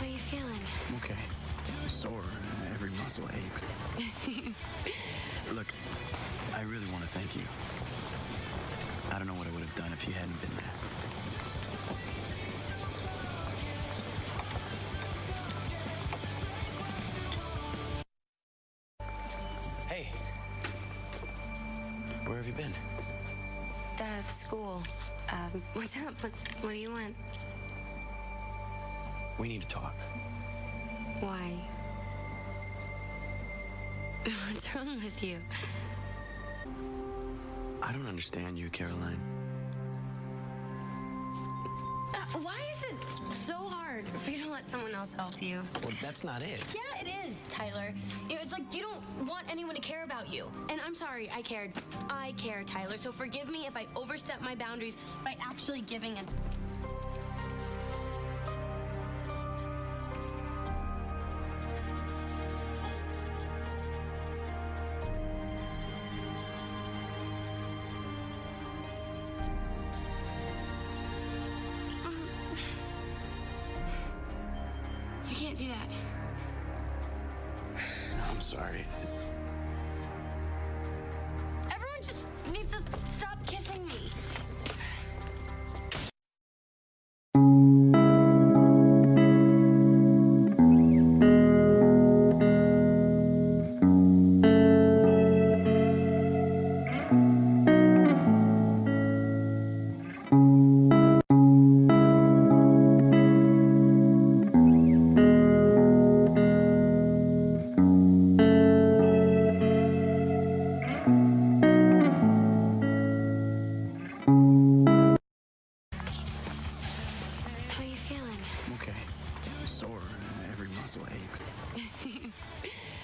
How are you feeling? I'm okay. Sore. Every muscle aches. Look, I really want to thank you. I don't know what I would have done if you hadn't been there. Hey. Where have you been? Uh, school. Um, what's up? What, what do you want? We need to talk. Why? What's wrong with you? I don't understand you, Caroline. Uh, why is it so hard for you to let someone else help you? Well, that's not it. Yeah, it is, Tyler. It's like you don't want anyone to care about you. And I'm sorry, I cared. I care, Tyler. So forgive me if I overstep my boundaries by actually giving a. can't do that. I'm sorry. Everyone just needs to okay. Sore. Every muscle aches.